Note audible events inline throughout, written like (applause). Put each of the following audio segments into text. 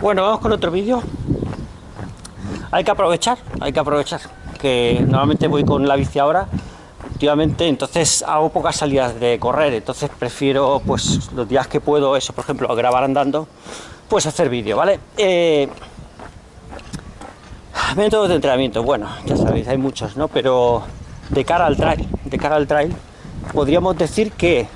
Bueno, vamos con otro vídeo. Hay que aprovechar, hay que aprovechar. Que normalmente voy con la bici ahora, últimamente, entonces hago pocas salidas de correr, entonces prefiero, pues, los días que puedo, eso, por ejemplo, grabar andando, pues hacer vídeo, ¿vale? Eh, métodos de entrenamiento, bueno, ya sabéis, hay muchos, ¿no? Pero de cara al trail, de cara al trail, podríamos decir que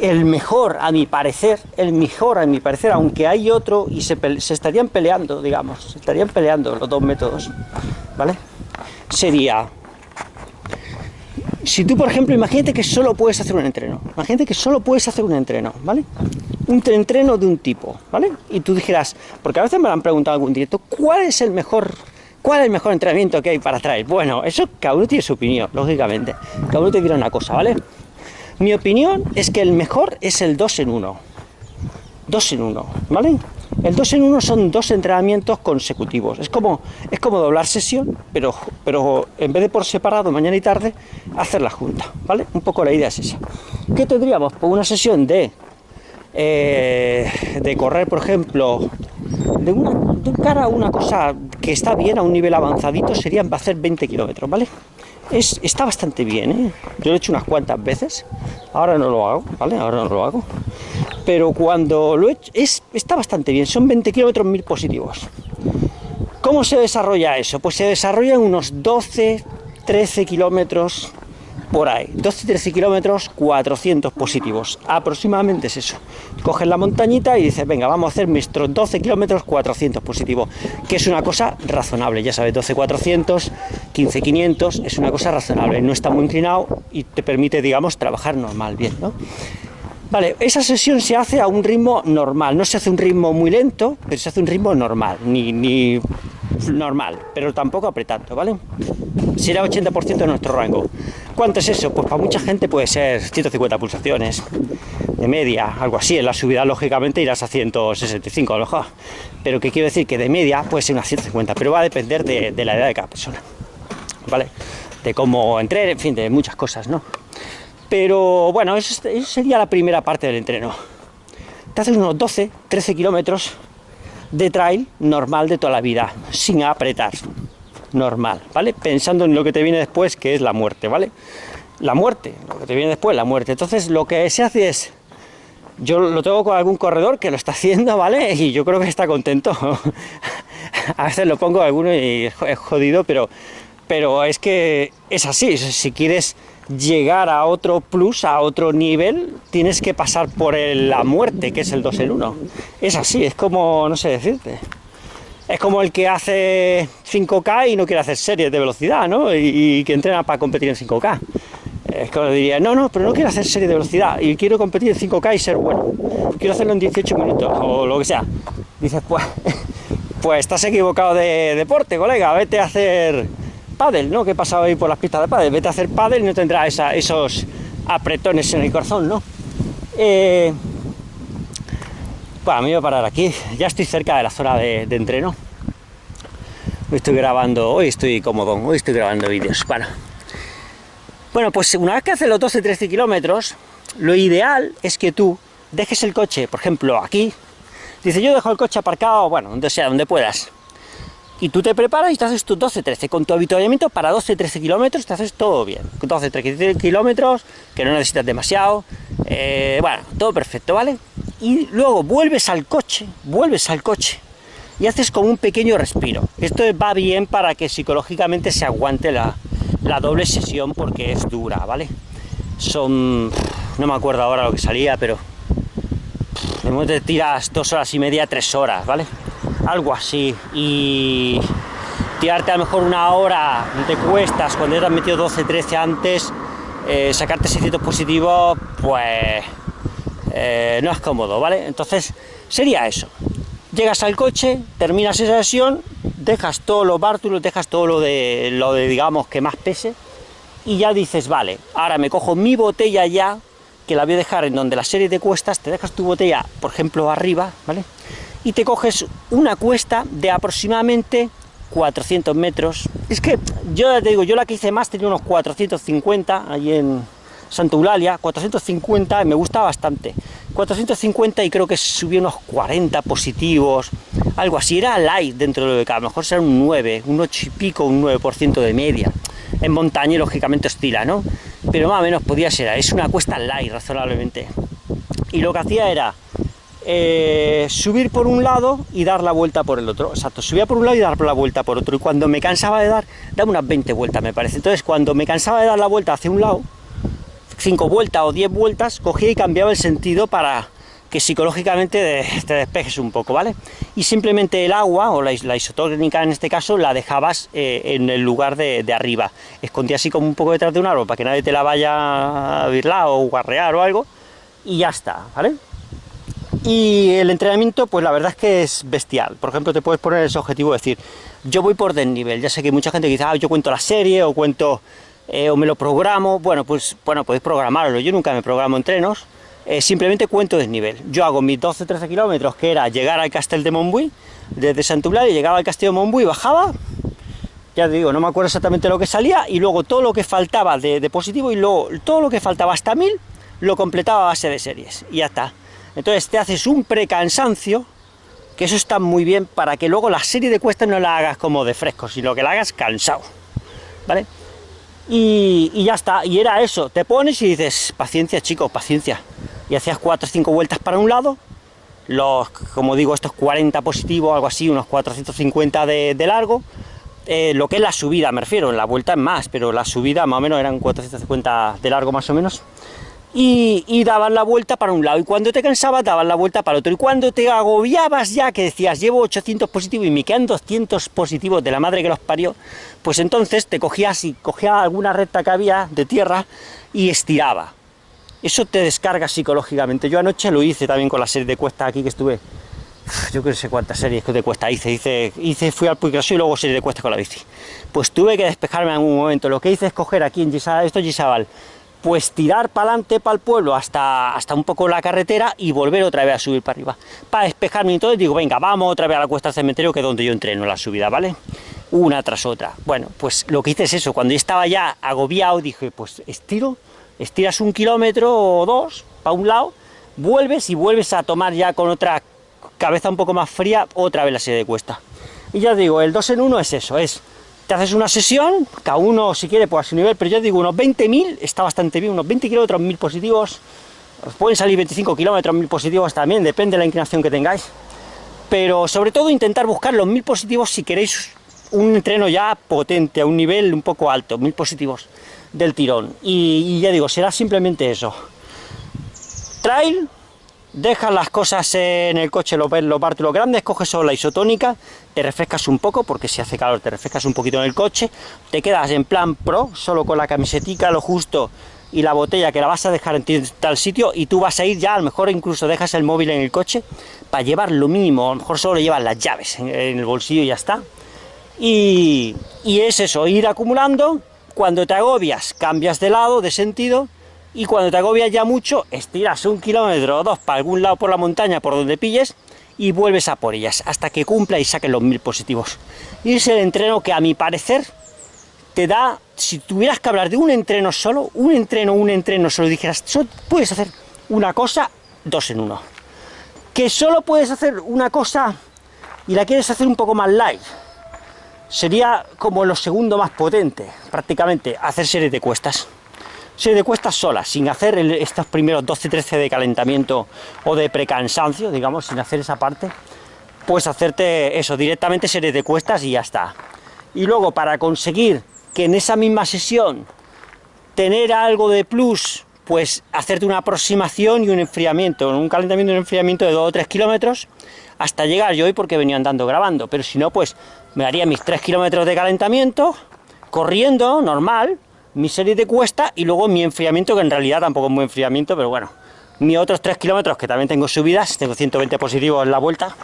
el mejor, a mi parecer, el mejor, a mi parecer, aunque hay otro y se, estarían peleando, digamos, se estarían peleando los dos métodos, ¿vale? Sería, si tú, por ejemplo, imagínate que solo puedes hacer un entreno, imagínate que solo puedes hacer un entreno, ¿vale? Un entreno de un tipo, ¿vale? Y tú dijeras, porque a veces me lo han preguntado algún directo, ¿cuál es el mejor ¿Cuál es el mejor entrenamiento que hay para traer? Bueno, eso cada uno tiene su opinión, lógicamente. Cada uno te dirá una cosa, ¿vale? Mi opinión es que el mejor es el 2 en 1. 2 en 1, ¿vale? El 2 en 1 son dos entrenamientos consecutivos. Es como, es como doblar sesión, pero, pero en vez de por separado, mañana y tarde, hacer la junta, ¿vale? Un poco la idea es esa. ¿Qué tendríamos? Pues una sesión de, eh, de correr, por ejemplo, de, una, cara a una cosa que está bien, a un nivel avanzadito, serían hacer 20 kilómetros, ¿vale? Es, está bastante bien, ¿eh? Yo lo he hecho unas cuantas veces, ahora no lo hago, ¿vale? Ahora no lo hago. Pero cuando lo he hecho, es, está bastante bien, son 20 kilómetros mil positivos. ¿Cómo se desarrolla eso? Pues se desarrolla en unos 12, 13 kilómetros por ahí, 12-13 kilómetros, 400 positivos, aproximadamente es eso. Coges la montañita y dices, venga, vamos a hacer nuestros 12 kilómetros, 400 positivos, que es una cosa razonable, ya sabes, 12-400, 15-500, es una cosa razonable, no está muy inclinado y te permite, digamos, trabajar normal, bien, ¿no? Vale, esa sesión se hace a un ritmo normal, no se hace un ritmo muy lento, pero se hace un ritmo normal, ni, ni normal, pero tampoco apretando, ¿vale? Será 80% de nuestro rango. ¿Cuánto es eso? Pues para mucha gente puede ser 150 pulsaciones de media, algo así. En la subida, lógicamente, irás a 165 a lo mejor. Pero que quiero decir que de media puede ser unas 150, pero va a depender de, la edad de cada persona. ¿Vale? De cómo entrenar, en fin, de muchas cosas, ¿no? Pero bueno, eso, sería la primera parte del entreno. Te haces unos 12, 13 kilómetros de trail normal de toda la vida, sin apretar normal, ¿vale? Pensando en lo que te viene después, que es la muerte, ¿vale? La muerte, lo que te viene después, la muerte. Entonces lo que se hace es, yo lo tengo con algún corredor que lo está haciendo, ¿vale? (laughs) Y yo creo que está contento. (laughs) a veces lo pongo a alguno y es jodido, pero, pero es que es así. Si quieres llegar a otro plus, a otro nivel, tienes que pasar por la muerte, que es el 2 en 1. Es así, es como, no sé decirte es como el que hace 5K y no quiere hacer series de velocidad, ¿no? Y, que entrena para competir en 5K. Es como diría, no, no, pero no quiero hacer series de velocidad y quiero competir en 5K y ser bueno. Quiero hacerlo en 18 minutos o lo que sea. Dices, pues, (laughs) pues estás equivocado de deporte, colega, vete a hacer pádel, ¿no? Que he pasado ahí por las pistas de pádel, vete a hacer pádel y no tendrás esos apretones en el corazón, ¿no? Eh, bueno, me voy a parar aquí, ya estoy cerca de la zona de, entreno. Hoy estoy grabando, hoy estoy cómodo, hoy estoy grabando vídeos. Bueno, pues una vez que haces los 12-13 kilómetros, lo ideal es que tú dejes el coche, por ejemplo, aquí. Dice, yo dejo el coche aparcado, bueno, donde sea, donde puedas. Y tú te preparas y te haces tus 12-13. Con tu habituallamiento para 12-13 kilómetros te haces todo bien. Con 12-13 kilómetros, que no necesitas demasiado. Eh, bueno, todo perfecto, ¿vale? Y luego vuelves al coche, vuelves al coche y haces como un pequeño respiro. Esto va bien para que psicológicamente se aguante la, doble sesión porque es dura, ¿vale? Son, no me acuerdo ahora lo que salía, pero te tiras dos horas y media, tres horas, ¿vale? Algo así. Y tirarte a lo mejor una hora te cuestas cuando ya te has metido 12, 13 antes, eh, sacarte 600 positivos, pues eh, no es cómodo, ¿vale? Entonces, sería eso. Llegas al coche, terminas esa sesión, dejas todos los bártulos, dejas todo lo de, lo de, digamos, que más pese, y ya dices, vale, ahora me cojo mi botella ya, que la voy a dejar en donde la serie de cuestas, te dejas tu botella, por ejemplo, arriba, ¿vale? Y te coges una cuesta de aproximadamente 400 metros. Es que, yo te digo, yo la que hice más tenía unos 450, allí en, Santa Eulalia, 450, me gusta bastante. 450 y creo que subí unos 40 positivos, algo así, era light dentro de lo que a lo mejor será un 9, un 8 y pico, un 9% de media. En montaña, lógicamente, oscila, ¿no? Pero más o menos podía ser, es una cuesta light, razonablemente. Y lo que hacía era eh, subir por un lado y dar la vuelta por el otro. Exacto, subía por un lado y dar la vuelta por otro. Y cuando me cansaba de dar, daba unas 20 vueltas, me parece. Entonces, cuando me cansaba de dar la vuelta hacia un lado, 5 vueltas o 10 vueltas, cogía y cambiaba el sentido para que psicológicamente te despejes un poco, ¿vale? Y simplemente el agua, o la, isotónica en este caso, la dejabas eh, en el lugar de, arriba. Escondía así como un poco detrás de un árbol para que nadie te la vaya a virlar o guarrear o algo, y ya está, ¿vale? Y el entrenamiento, pues la verdad es que es bestial. Por ejemplo, te puedes poner ese objetivo de decir, yo voy por desnivel. Ya sé que mucha gente que dice, ah, yo cuento la serie o cuento eh, o me lo programo, bueno, pues bueno, podéis programarlo, yo nunca me programo entrenos, eh, simplemente cuento desnivel. Yo hago mis 12-13 kilómetros, que era llegar al Castel de Montbui, desde Santublar, y llegaba al Castillo de Montbui, bajaba, ya te digo, no me acuerdo exactamente lo que salía, y luego todo lo que faltaba de, positivo, y luego todo lo que faltaba hasta 1000, lo completaba a base de series, y ya está. Entonces te haces un precansancio, que eso está muy bien para que luego la serie de cuestas no la hagas como de fresco, sino que la hagas cansado, ¿vale? Y, ya está, y era eso, te pones y dices, paciencia chicos, paciencia, y hacías 4 o 5 vueltas para un lado, los, como digo, estos 40 positivos, algo así, unos 450 de, de largo, eh, lo que es la subida, me refiero, la vuelta es más, pero la subida más o menos eran 450 de largo más o menos, y, y dabas la vuelta para un lado, y cuando te cansabas dabas la vuelta para otro, y cuando te agobiabas ya, que decías, llevo 800 positivos y me quedan 200 positivos de la madre que los parió, pues entonces te cogías y cogía alguna recta que había de tierra y estiraba. Eso te descarga psicológicamente. Yo anoche lo hice también con la serie de cuesta aquí que estuve, yo que no sé cuántas series de cuesta hice, hice, hice fui al Puiggraso y luego serie de cuesta con la bici. Pues tuve que despejarme en algún momento. Lo que hice es coger aquí en Gisabal, esto es Gisabal, pues tirar para adelante, para el pueblo, hasta, hasta un poco la carretera y volver otra vez a subir para arriba. Para despejarme entonces digo, venga, vamos otra vez a la cuesta del cementerio, que es donde yo entreno la subida, ¿vale? Una tras otra. Bueno, pues lo que hice es eso, cuando yo estaba ya agobiado, dije, pues estiro, estiras un kilómetro o dos para un lado, vuelves y vuelves a tomar ya con otra cabeza un poco más fría, otra vez la serie de cuesta. Y ya digo, el 2 en 1 es eso, es te haces una sesión, cada uno si quiere pues a su nivel, pero yo digo unos 20.000 está bastante bien, unos 20 kilómetros, 1000 positivos, pueden salir 25 kilómetros, 1000 positivos también, depende de la inclinación que tengáis, pero sobre todo intentar buscar los 1000 positivos si queréis un entreno ya potente, a un nivel un poco alto, 1000 positivos del tirón, y ya digo, será simplemente eso. Trail, dejas las cosas en el coche, los, los bártulos grandes, coges solo la isotónica, te refrescas un poco, porque si hace calor te refrescas un poquito en el coche, te quedas en plan pro, solo con la camisetica, lo justo, y la botella que la vas a dejar en tal sitio, y tú vas a ir ya, a lo mejor incluso dejas el móvil en el coche, para llevar lo mínimo, a lo mejor solo llevas las llaves en, el bolsillo y ya está. Y, y es eso, ir acumulando, cuando te agobias, cambias de lado, de sentido, y cuando te agobias ya mucho, estiras un kilómetro o dos para algún lado por la montaña, por donde pilles, y vuelves a por ellas, hasta que cumpla y saque los mil positivos. Y es el entreno que a mi parecer te da, si tuvieras que hablar de un entreno solo, un entreno, un entreno solo, dijeras, solo puedes hacer una cosa, dos en uno. Que solo puedes hacer una cosa y la quieres hacer un poco más light, sería como lo segundo más potente, prácticamente, hacer series de cuestas serie de cuestas solas, sin hacer estos primeros 12-13 de calentamiento o de precansancio, digamos, sin hacer esa parte, pues hacerte eso, directamente serie de cuestas y ya está. Y luego, para conseguir que en esa misma sesión tener algo de plus, pues hacerte una aproximación y un enfriamiento, un calentamiento y un enfriamiento de 2 o 3 kilómetros, hasta llegar yo hoy porque venía andando grabando, pero si no, pues me haría mis 3 kilómetros de calentamiento, corriendo, normal, mi serie de cuesta y luego mi enfriamiento, que en realidad tampoco es muy enfriamiento, pero bueno, mis otros 3 kilómetros, que también tengo subidas, tengo 120 positivos en la vuelta,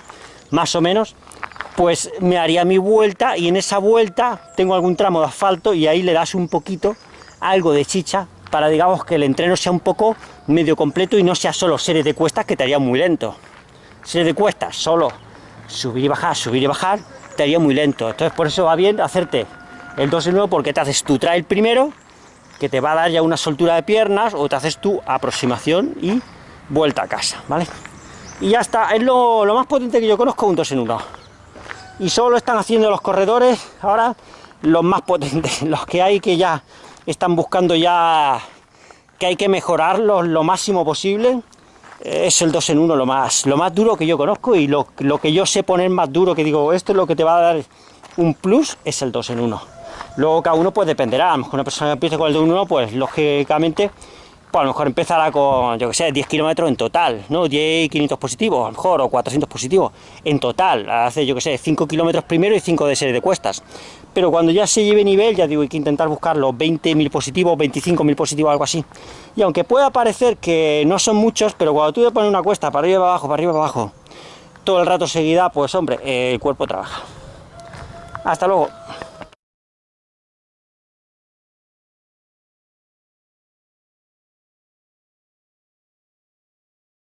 más o menos, pues me haría mi vuelta y en esa vuelta tengo algún tramo de asfalto y ahí le das un poquito, algo de chicha, para digamos que el entreno sea un poco medio completo y no sea solo serie de cuestas que te haría muy lento. Serie de cuestas, solo subir y bajar, subir y bajar, te haría muy lento. Entonces por eso va bien hacerte el 2 en 1 porque te haces tu trail primero que te va a dar ya una soltura de piernas o te haces tu aproximación y vuelta a casa, ¿vale? Y ya está, es lo, más potente que yo conozco un 2 en 1. Y solo están haciendo los corredores ahora los más potentes, (laughs) los que hay que ya están buscando ya que hay que mejorarlos lo máximo posible. Es el 2 en 1 lo más, lo más duro que yo conozco y lo, lo que yo sé poner más duro, que digo, esto es lo que te va a dar un plus, es el 2 en 1. Luego cada uno pues dependerá, a lo mejor una persona que empiece con el 2 en 1, pues lógicamente pues a lo mejor empezará con, yo que sé, 10 kilómetros en total, ¿no? 10 500 positivos, a lo mejor, o 400 positivos en total, hace, yo que sé, 5 kilómetros primero y 5 de serie de cuestas. Pero cuando ya se lleve nivel, ya digo, hay que intentar buscar los 20.000 positivos, 25.000 positivos, algo así. Y aunque pueda parecer que no son muchos, pero cuando tú te pones una cuesta para arriba y para abajo, para arriba y para abajo, todo el rato seguida, pues hombre, el cuerpo trabaja. Hasta luego.